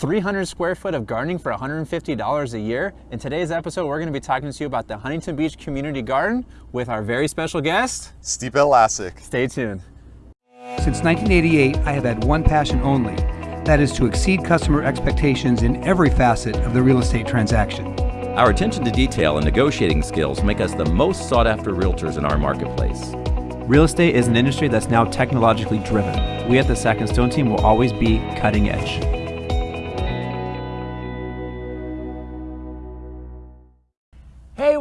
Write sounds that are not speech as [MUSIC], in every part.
300 square foot of gardening for $150 a year. In today's episode, we're going to be talking to you about the Huntington Beach Community Garden with our very special guest, Stipe Lasic. Stay tuned. Since 1988, I have had one passion only. That is to exceed customer expectations in every facet of the real estate transaction. Our attention to detail and negotiating skills make us the most sought after realtors in our marketplace. Real estate is an industry that's now technologically driven. We at the Sack and Stone team will always be cutting edge.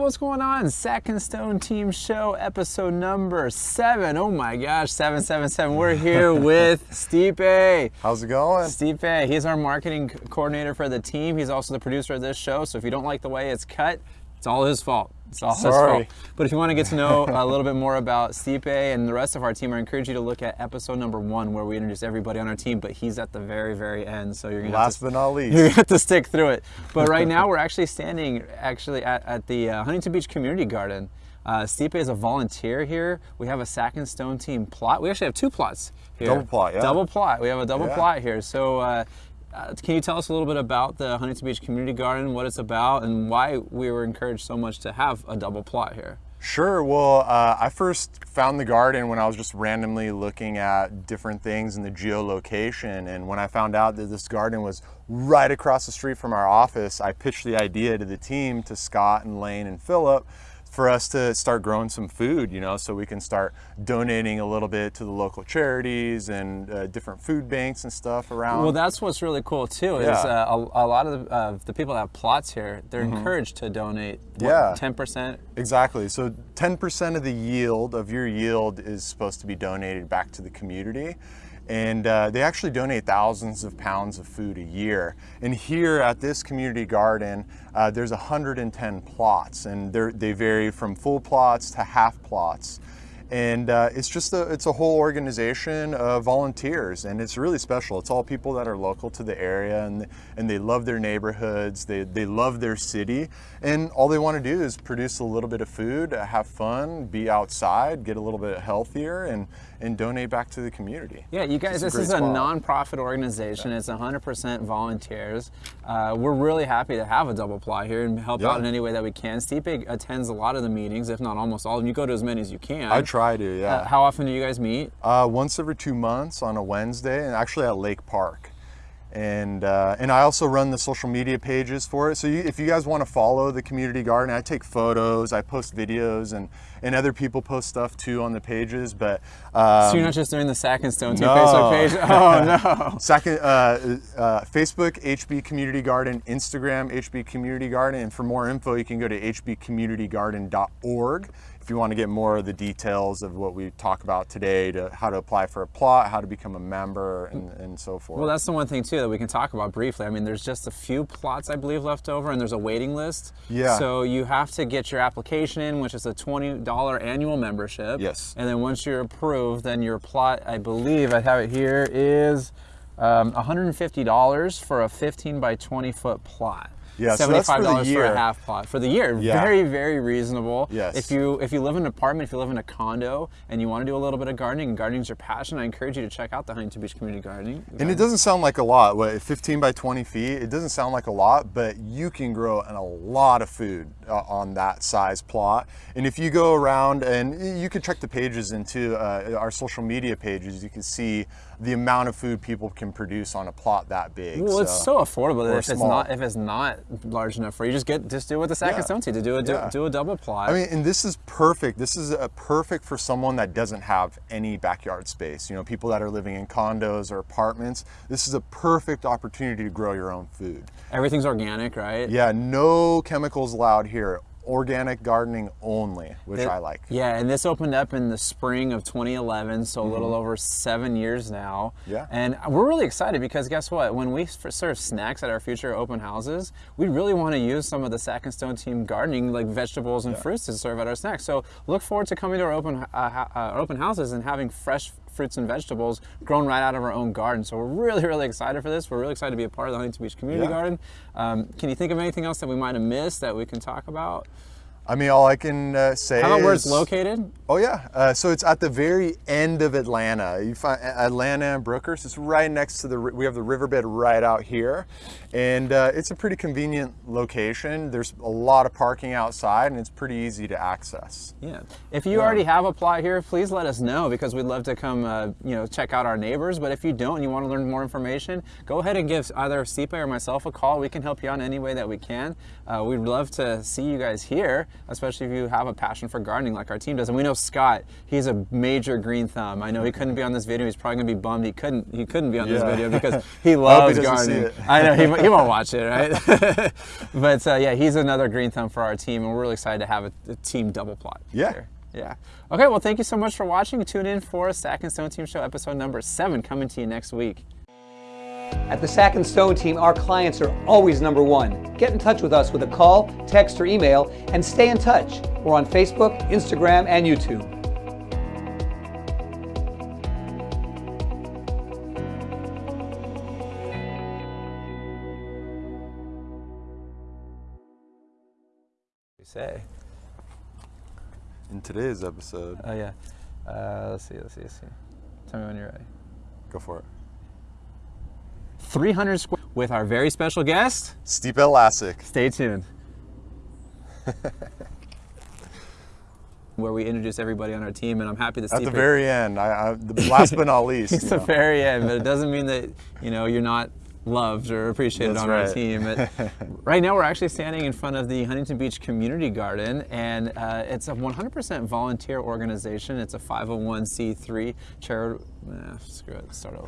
What's going on? Sack and Stone Team Show, episode number seven. Oh my gosh, 777. We're here [LAUGHS] with Stipe. How's it going? Stipe, he's our marketing coordinator for the team. He's also the producer of this show. So if you don't like the way it's cut, it's all his fault. It's all Sorry. his fault. But if you want to get to know a little bit more about Stipe and the rest of our team, I encourage you to look at episode number one where we introduce everybody on our team, but he's at the very, very end. So you're gonna Last to, but not least. you're gonna have to stick through it. But right now we're actually standing actually at, at the uh, Huntington Beach Community Garden. Uh, Stipe is a volunteer here. We have a Sack and Stone team plot. We actually have two plots here. Double plot, yeah. Double plot. We have a double Yeah. plot here. So uh, uh, can you tell us a little bit about the Huntington Beach Community Garden, what it's about, and why we were encouraged so much to have a double plot here? Sure. Well, uh, I first found the garden when I was just randomly looking at different things in the geolocation. And when I found out that this garden was right across the street from our office, I pitched the idea to the team, to Scott and Lane and Philip, for us to start growing some food, you know, so we can start donating a little bit to the local charities and uh, different food banks and stuff around. Well, that's what's really cool too. Is Yeah. uh, a, a lot of the, uh, the people that have plots here, they're encouraged to donate. Mm-hmm. Yeah. ten percent. Exactly. So 10% of the yield of your yield is supposed to be donated back to the community. And uh, they actually donate thousands of pounds of food a year. And here at this community garden, uh, there's 110 plots, and they vary from full plots to half plots. And uh, it's just a, it's a whole organization of volunteers, and it's really special. It's all people that are local to the area, and and they love their neighborhoods. They they love their city, and all they want to do is produce a little bit of food, uh, have fun, be outside, get a little bit healthier, and and donate back to the community. Yeah, you guys, this is a spot. nonprofit organization. It's 100% volunteers. Uh, we're really happy to have a double plot here and help Yeah. out in any way that we can. Stipe attends a lot of the meetings, if not almost all of them. You go to as many as you can. I try to, yeah. Uh, how often do you guys meet? Uh, once every two months on a Wednesday, and actually at Lake Park. And uh, and I also run the social media pages for it. So you, if you guys want to follow the community garden, I take photos, I post videos, and and other people post stuff too on the pages. But um, so you're not just doing the Sack and Stone no. Facebook page? [LAUGHS] Oh no. Second, uh, uh, Facebook, HB Community Garden, Instagram, HB Community Garden, and for more info, you can go to hbcommunitygarden.org if you want to get more of the details of what we talk about today, to how to apply for a plot, how to become a member, and, and so forth. Well, that's the one thing too that we can talk about briefly. I mean, there's just a few plots I believe left over, and there's a waiting list. Yeah. So you have to get your application in, which is a twenty dollar annual membership. Yes. And then once you're approved, then your plot, I believe I have it here, is um, $150 for a 15 by 20 foot plot. Yeah, that's for the $75 for a year. half plot for the year. Yeah. Very, very reasonable. Yes. If you if you live in an apartment, if you live in a condo, and you want to do a little bit of gardening, and gardening's your passion, I encourage you to check out the Huntington Beach Community Gardening. And it doesn't sound like a lot. What, 15 by 20 feet? It doesn't sound like a lot, but you can grow a lot of food uh, on that size plot. And if you go around and you can check the pages into uh, our social media pages, you can see the amount of food people can produce on a plot that big. Well, it's so affordable if it's not if it's not large enough for you, just get just do what the Sack Yeah. to do a do, Yeah. do a double plot. I mean, and this is perfect. This is a perfect for someone that doesn't have any backyard space. You know, people that are living in condos or apartments. This is a perfect opportunity to grow your own food. Everything's organic, right? Yeah, no chemicals allowed here. Organic gardening only, which I like. Yeah, and this opened up in the spring of 2011, so a little over seven years now. Mm-hmm. Yeah. And we're really excited because guess what? When we serve snacks at our future open houses, we really want to use some of the Sack and Stone team gardening, like vegetables and fruits, to serve at our snacks. So look forward to coming to our open uh, uh, open houses and having fresh fruits and vegetables grown right out of our own garden. So we're really, really excited for this. We're really excited to be a part of the Huntington Beach Community Yeah. Garden. Um, can you think of anything else that we might have missed that we can talk about? I mean, all I can uh, say How about where it's located? Oh yeah, uh, so it's at the very end of Atlanta. You find Atlanta and Brookhurst. It's right next to the. We have the riverbed right out here, and uh, it's a pretty convenient location. There's a lot of parking outside, and it's pretty easy to access. Yeah. If you already have a plot here, please let us know because we'd love to come, uh, you know, check out our neighbors. But if you don't and you want to learn more information, go ahead and give either Stipe or myself a call. We can help you out in any way that we can. Uh, we'd love to see you guys here, especially if you have a passion for gardening like our team does. And we know Scott, he's a major green thumb. I know he couldn't be on this video. He's probably gonna be bummed he couldn't he couldn't be on this video because [LAUGHS] he he loves see gardening. I know he, he won't [LAUGHS] watch it, right? [LAUGHS] but uh, yeah, he's another green thumb for our team, and we're really excited to have a, a team double plot. Yeah. here. Yeah. Okay, well, thank you so much for watching. Tune in for Sack and Stone Team Show episode number seven coming to you next week. At the Sack and Stone team, our clients are always number one. Get in touch with us with a call, text, or email, and stay in touch. We're on Facebook, Instagram, and YouTube. We say. In today's episode, Oh yeah. Uh, let's see. Let's see. Let's see. Tell me when you're ready. go for it. 300 square with our very special guest. Stipe Lasic. Stay tuned. [LAUGHS] Where we introduce everybody on our team, and I'm happy to see At the very end, I, I, the last but not least. [LAUGHS] It's the know. very end, but it doesn't mean that you know you're not loved or appreciated That's on our team. But [LAUGHS] right now, we're actually standing in front of the Huntington Beach Community Garden, and uh, it's a 100% volunteer organization. It's a 501c3 charity. Nah, screw it. Start over.